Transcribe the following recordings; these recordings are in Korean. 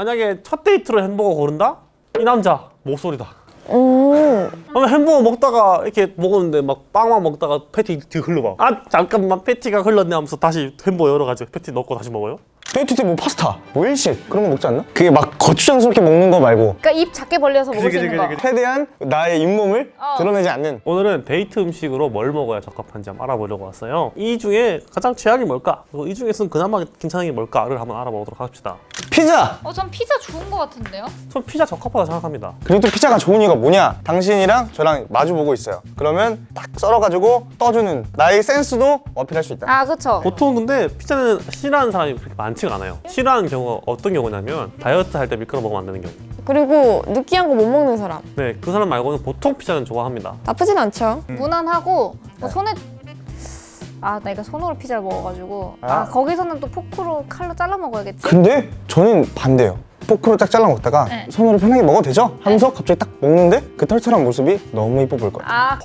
만약에 첫 데이트로 햄버거 고른다? 이 남자 목소리다 음. 그러면 햄버거 먹다가 이렇게 먹었는데 막 빵만 먹다가 패티 뒤 흘러봐 아 잠깐만 패티가 흘렀네 하면서 다시 햄버거 열어가지고 패티 넣고 다시 먹어요? 데이트 때 뭐 파스타, 뭐 일식 그런 거 먹지 않나? 그게 막 거추장스럽게 먹는 거 말고 그러니까 입 작게 벌려서 먹을 수 있는 거. 최대한 나의 잇몸을 어. 드러내지 않는 오늘은 데이트 음식으로 뭘 먹어야 적합한지 한번 알아보려고 왔어요 이 중에 가장 최악이 뭘까? 그리고 이 중에서는 그나마 괜찮은 게 뭘까를 한번 알아보도록 합시다 피자! 어, 전 피자 좋은 거 같은데요? 전 피자 적합하다 생각합니다. 그리고 또 피자가 좋은 이유가 뭐냐? 당신이랑 저랑 마주보고 있어요. 그러면 딱 썰어가지고 떠주는 나의 센스도 어필할 수 있다. 아, 그쵸. 보통 근데 피자는 싫어하는 사람이 그렇게 많지가 않아요. 싫어하는 경우가 어떤 경우냐면 다이어트 할 때 미끄러 먹으면 안 되는 경우. 그리고 느끼한 거 못 먹는 사람. 네, 그 사람 말고는 보통 피자는 좋아합니다. 나쁘진 않죠. 무난하고 뭐 손에 아 내가 손으로 피자를 먹어가지고. 아, 아. 거기서는 또 포크로 칼로 잘라 먹어야겠지? 근데 저는 반대예요. 포크로 딱 잘라 먹다가 네. 손으로 편하게 먹어도 되죠? 하면서 갑자기 딱 먹는데 그 털털한 모습이 너무 이뻐 보일 거예요. 아.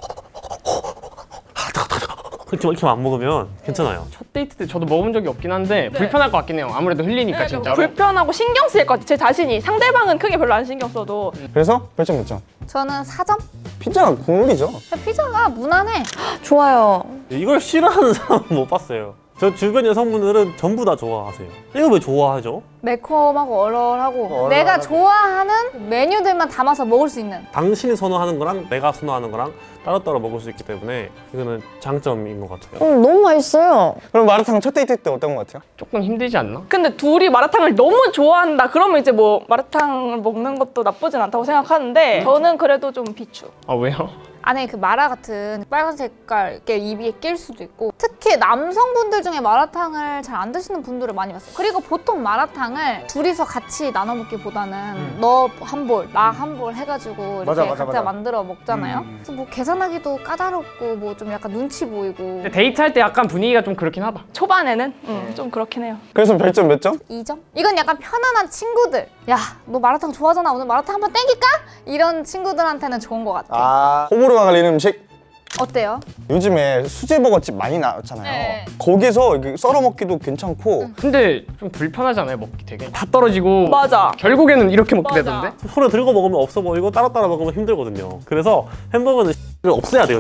그렇게 이렇게 안 먹으면 괜찮아요. 첫 데이트 때 저도 먹어본 적이 없긴 한데 불편할 것 같긴 해요. 아무래도 흘리니까 진짜로. 불편하고 신경 쓰일 것 같아. 제 자신이 상대방은 크게 별로 안 신경 써도. 그래서 별점 몇 점? 저는 4점? 피자가 국물이죠. 피자가 무난해. 좋아요. 이걸 싫어하는 사람은 못 봤어요. 저 주변 여성분들은 전부 다 좋아하세요. 이거 왜 좋아하죠? 매콤하고 얼얼하고 내가 좋아하는 메뉴들만 담아서 먹을 수 있는. 당신이 선호하는 거랑 내가 선호하는 거랑 따로따로 먹을 수 있기 때문에 이거는 장점인 것 같아요. 음, 너무 맛있어요. 그럼 마라탕 첫 데이트 때 어떤 것 같아요? 조금 힘들지 않나? 근데 둘이 마라탕을 너무 좋아한다 그러면 이제 뭐 마라탕을 먹는 것도 나쁘진 않다고 생각하는데 저는 그래도 좀 비추. 아 왜요? 안에 그 마라 같은 빨간 색깔 이렇게 입에 낄 수도 있고 특히 남성분들 중에 마라탕을 잘 안 드시는 분들을 많이 봤어요. 그리고 보통 마라탕 을 둘이서 같이 나눠 먹기보다는 너한 볼, 나 한 볼 해가지고 이렇게 맞아, 맞아, 각자 맞아. 만들어 먹잖아요 그래서 뭐 계산하기도 까다롭고 뭐 좀 약간 눈치 보이고 데이트할 때 약간 분위기가 좀 그렇긴 하다. 초반에는 음, 좀 그렇긴 해요 그래서 별점 몇 점? 2점? 이건 약간 편안한 친구들 야 너 마라탕 좋아하잖아 오늘 마라탕 한번 땡길까? 이런 친구들한테는 좋은 것 같아요 아 호불호가 갈리는 음식? 어때요? 요즘에 수제버거집 많이 나왔잖아요 네. 거기서 썰어 먹기도 괜찮고 근데 좀 불편하잖아요 먹기 되게. 다 떨어지고 맞아 결국에는 이렇게 먹게 맞아. 되던데? 손에 들고 먹으면 없어 보이고 따로따로 먹으면 힘들거든요 그래서 햄버거는 를 없애야 돼요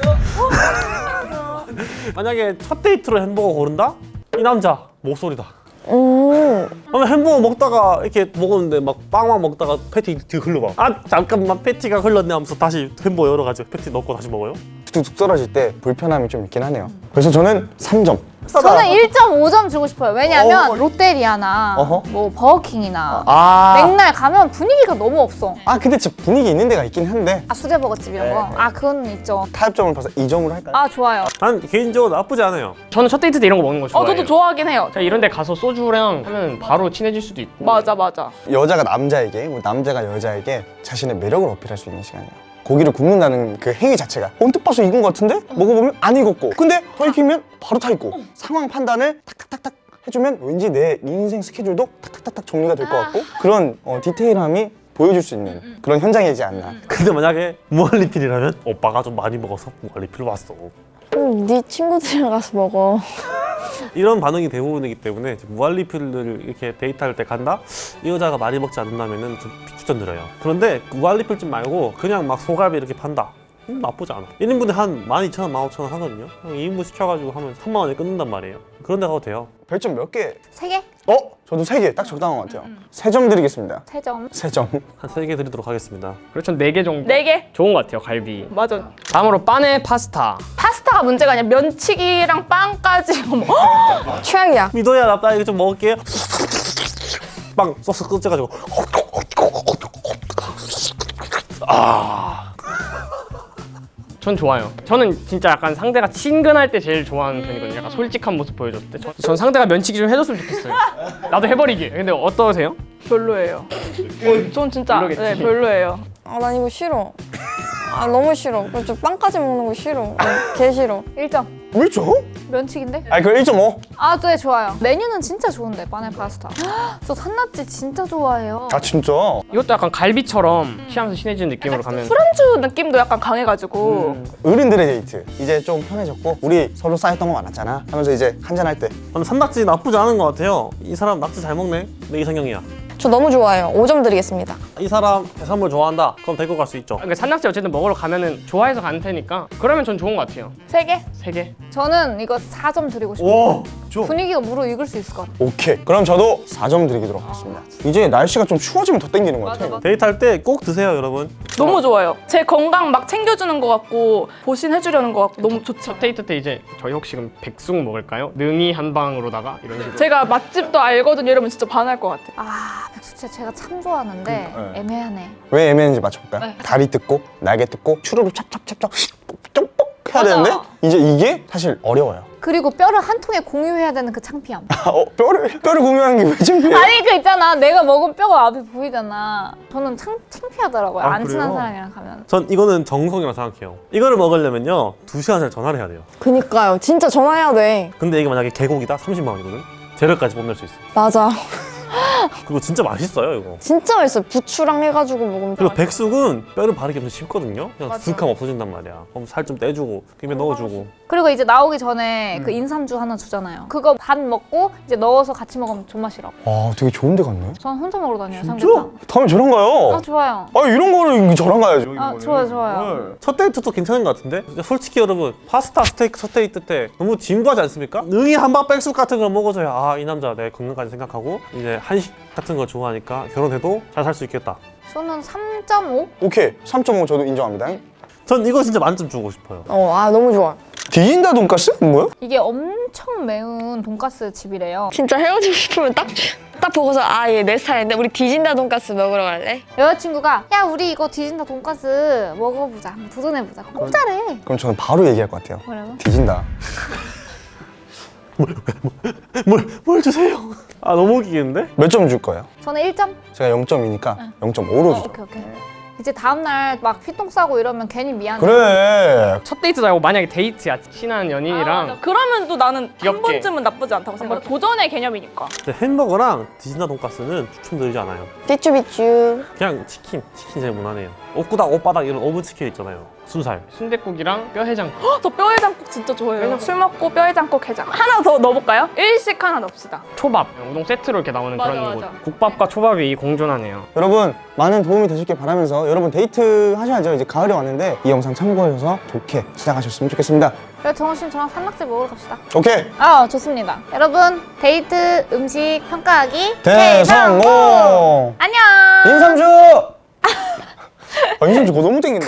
만약에 첫 데이트로 햄버거 고른다? 이 남자 목소리다 음. 그러면 햄버거 먹다가 이렇게 먹었는데 막 빵만 먹다가 패티 뒤 흘러봐 아 잠깐만 패티가 흘렀네 하면서 다시 햄버거 열어가지고 패티 넣고 다시 먹어요? 툭툭 떨어질 때 불편함이 좀 있긴 하네요 그래서 저는 3점 저는 1.5점 주고 싶어요. 왜냐면 어. 롯데리아나 어허. 뭐 버거킹이나 아, 맥날 가면 분위기가 너무 없어. 아 근데 진짜 분위기 있는 데가 있긴 한데 아 수제버거집 이런 거? 네. 아 그건 있죠. 타협점을 봐서 2점으로 할까요? 아 좋아요. 난 개인적으로 나쁘지 않아요 저는 첫 데이트 때 이런 거 먹는 거어 좋아해요. 저도 좋아하긴 해요 제가 이런 데 가서 소주랑 하면 바로 친해질 수도 있고. 맞아 맞아 여자가 남자에게 뭐 남자가 여자에게 자신의 매력을 어필할 수 있는 시간이에요 고기를 굽는다는 그 행위 자체가 언뜻 봐서 익은 것 같은데? 먹어보면 안 익었고. 근데 더 익히면 바로 타 있고. 상황 판단을 탁탁탁탁 해주면 왠지 내 인생 스케줄도 탁탁탁탁 정리가 될 것 같고 그런 어, 디테일함이 보여줄 수 있는 그런 현장이지 않나. 근데 만약에 무한리필이라면? 오빠가 좀 많이 먹어서 무한리필 왔어. 음, 네 친구들이랑 가서 먹어 이런 반응이 대부분이기 때문에 무한리필을 이렇게 데이트할 때 간다? 이 여자가 많이 먹지 않는다면 좀 추천드려요 그런데 무한리필집 말고 그냥 막 소갈비 이렇게 판다? 음, 나쁘지 않아 1인분에 한 12,000원, 15,000원 하거든요 2인분 시켜가지고 하면 3만 원에 끊는단 말이에요 그런 데 가도 돼요 별점 몇 개? 세 개? 어? 저도 세 개 딱 적당한 것 같아요 세 점 드리겠습니다 세 점. 세점 한 3개 드리도록 하겠습니다 그렇죠 4개 정도. 네 개? 좋은 것 같아요 갈비. 맞아 다음으로 빠네 파스타. 파스타가 문제가 아니라 면치기랑 빵까지. 최악이야 미도야 나 이거 좀 먹을게 빵 소스 끄져가지고 전 좋아요. 저는 진짜 약간 상대가 친근할 때 제일 좋아하는 편이거든요. 약간 솔직한 모습 보여줬을 때. 저- 전 상대가 면치기 좀 해줬으면 좋겠어요. 나도 해버리기. 근데 어떠세요? 별로예요 전 진짜 별로겠지. 네 별로예요 아 난 이거 싫어 아 너무 싫어 그저 빵까지 먹는 거 싫어 음, 개 싫어 1점. 왜죠? 면치기인데? 아니 그럼 1.5 아, 네, 좋아요. 메뉴는 진짜 좋은데, 빠네 파스타. 저 산낙지 진짜 좋아해요. 아 진짜? 이것도 약간 갈비처럼 취하면서 친해지는 느낌으로 가면 술안주 느낌도 약간 강해가지고 어른들의 데이트 이제 좀 편해졌고 우리 서로 쌓였던 거 많았잖아 하면서 이제 한잔할 때 저는 산낙지 나쁘지 않은 것 같아요 이 사람 낙지 잘 먹네 내 이상형이야 저 너무 좋아요. 5점 드리겠습니다. 이 사람 해산물 좋아한다. 그럼 데리고 갈 수 있죠. 그러니까 산낙지 어쨌든 먹으러 가면은 좋아해서 가는 테니까 그러면 전 좋은 것 같아요. 세 개? 세 개. 저는 이거 4점 드리고 싶어요. 오, 줘. 분위기가 무르익을 수 있을 것 같아요. 오케이. 그럼 저도 4점 드리도록 하겠습니다. 이제 날씨가 좀 추워지면 더 땡기는 것 같아요. 데이트할 때 꼭 드세요, 여러분. 너무 좋아요. 제 건강 막 챙겨주는 것 같고 보신해주려는 것 같고 너무 좋죠. 첫 데이트 때 이제 저희 혹시 그럼 백숙 먹을까요? 능이 한 방으로다가 이런 식으로. 제가 맛집도 알거든요. 이러면 진짜 반할 것 같아요. 아, 백수채 제가 참 좋아하는데 네. 애매하네. 왜 애매한지 맞춰볼까요? 다리 뜯고, 날개 뜯고, 추루를 찹찹찹찹 쪽뻑 해야 되는데 이제 이게 사실 어려워요. 그리고 뼈를 한 통에 공유해야 되는 그 창피함. 아, 어, 뼈를 뼈를 공유하는 게 왜 창피해? 아니 그 있잖아 내가 먹은 뼈가 앞에 보이잖아 저는 창, 창피하더라고요 아, 안 친한 그래요? 사람이랑 가면 전 이거는 정성이라고 생각해요. 이거를 먹으려면요, 두 시간 전에 전화를 해야 돼요. 그니까요. 진짜 전화해야 돼. 근데 이게 만약에 개고기다 30만 원이거든. 재료까지 뽐낼 수 있어. 맞아. 그리고 진짜 맛있어요, 이거. 진짜 맛있어요. 부추랑 해가지고 먹으면. 그리고 백숙은 뼈를 바르기 엄청 쉽거든요. 그냥. 슥하면 없어진단 말이야. 그럼 살 좀 떼주고, 김에 넣어주고. 그리고 이제 나오기 전에 그 인삼주 하나 주잖아요 그거 반 먹고 이제 넣어서 같이 먹으면 존맛이라고 아, 되게 좋은 데 갔네. 전 혼자 먹으러 다녀요 진짜? 삼계탕 다음에 저랑 가요. 아 좋아요 아, 이런 거는 저랑 가야죠. 아 좋아요 좋아요 첫 데이트도 괜찮은 것 같은데? 솔직히 여러분, 파스타 스테이크 첫 데이트 때 너무 진부하지 않습니까? 능이 한방 백숙 같은 걸 먹어줘야 아, 이 남자 내 건강까지 생각하고 이제 한식 같은 거 좋아하니까 결혼해도 잘 살 수 있겠다. 저는 3.5? 오케이. 3.5 저도 인정합니다. 전 이거 진짜 만점 주고 싶어요. 어, 아, 너무 좋아. 디진다 돈가스? 뭐야? 이게 엄청 매운 돈가스 집이래요 진짜 헤어지고 싶으면 딱, 딱 보고서 아, 얘 내 스타일인데 우리 디진다 돈가스 먹으러 갈래? 여자친구가 야 우리 이거 디진다 돈가스 먹어보자 한번 도전해보자 공짜래 그럼 저는 바로 얘기할 것 같아요. 뭐라고? 디진다. 뭘, 뭘 주세요? 아, 너무 웃기겠는데? 몇 점 줄 거예요? 저는 1점? 제가 0점이니까 0.5로 어, 주죠. 오케이 오케이 이제 다음날 막 휘똥 싸고 이러면 괜히 미안해 그래. 첫 데이트도 아니고 만약에 데이트야 친한 연인이랑 그러면 또 나는 한 귀엽게. 번쯤은 나쁘지 않다고 생각해. 도전의 개념이니까. 근데 햄버거랑 디진다 돈가스는 추천드리지 않아요. 삐쭈삐쭈. 그냥 치킨, 치킨 제일 무난해요. 옷구닥, 옷바닥 이런 오븐 치킨 있잖아요. 순살. 순댓국이랑 뼈해장. 저 뼈해장국 진짜 좋아해요. 술 먹고 뼈해장국 해장. 하나 더 넣어볼까요? 일식 하나 넣읍시다. 초밥, 우동 세트로 이렇게 나오는 맞아, 그런 맞아. 곳. 국밥과 초밥이 공존하네요. 여러분 많은 도움이 되셨길 바라면서 여러분 데이트 하셔야죠. 이제 가을이 왔는데 이 영상 참고하셔서 좋게 시작하셨으면 좋겠습니다. 그래 정우 씨는 저랑 산낙지 먹으러 갑시다 오케이. 아 좋습니다 여러분 데이트 음식 평가하기 대성공. 안녕 인삼주. 아, 인삼주 그거 너무 땡긴다.